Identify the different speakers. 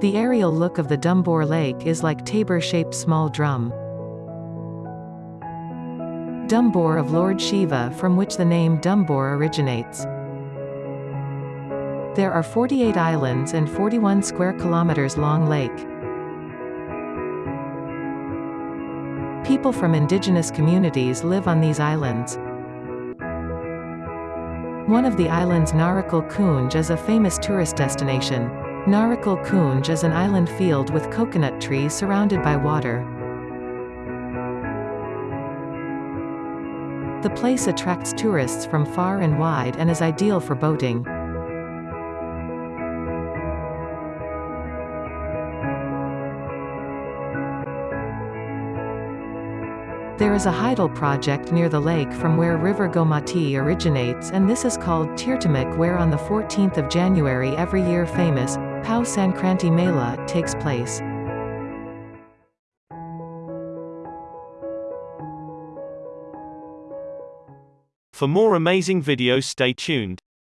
Speaker 1: The aerial look of the Dumboor Lake is like tabor-shaped small drum. Dumboor of Lord Shiva from which the name Dumboor originates. There are 48 islands and 41 square kilometers long lake. People from indigenous communities live on these islands. One of the islands Narikel Kunj is a famous tourist destination. Narikel Kunj is an island field with coconut trees surrounded by water. The place attracts tourists from far and wide and is ideal for boating. There is a hydel project near the lake from where river Gomati originates and this is called Tirthamukh where on the 14th of January every year famous, Pau Sankranti Mela, takes place.
Speaker 2: For more amazing videos stay tuned.